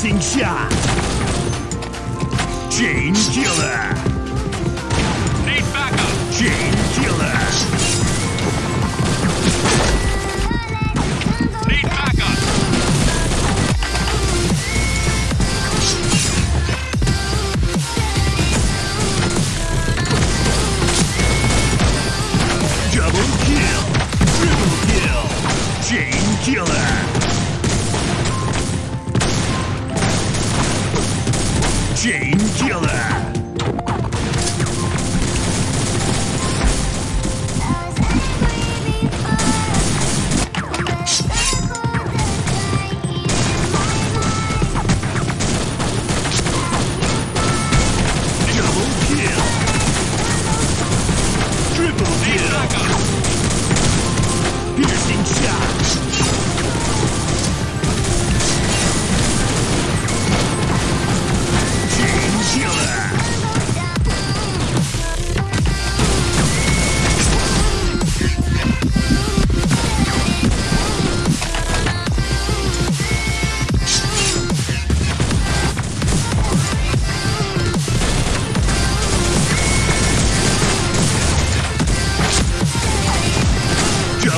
piercing shot. Chain killer. Need backup. Chain killer. Double kill. Triple kill. Chain killer. Chain killer. Triple kill.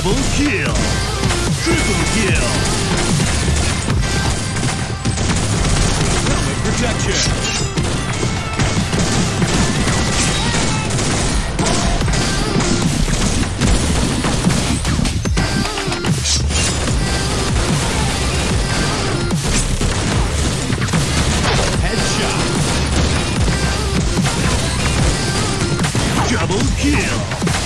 Double kill! Triple kill! Helmet protection! Headshot! Double kill!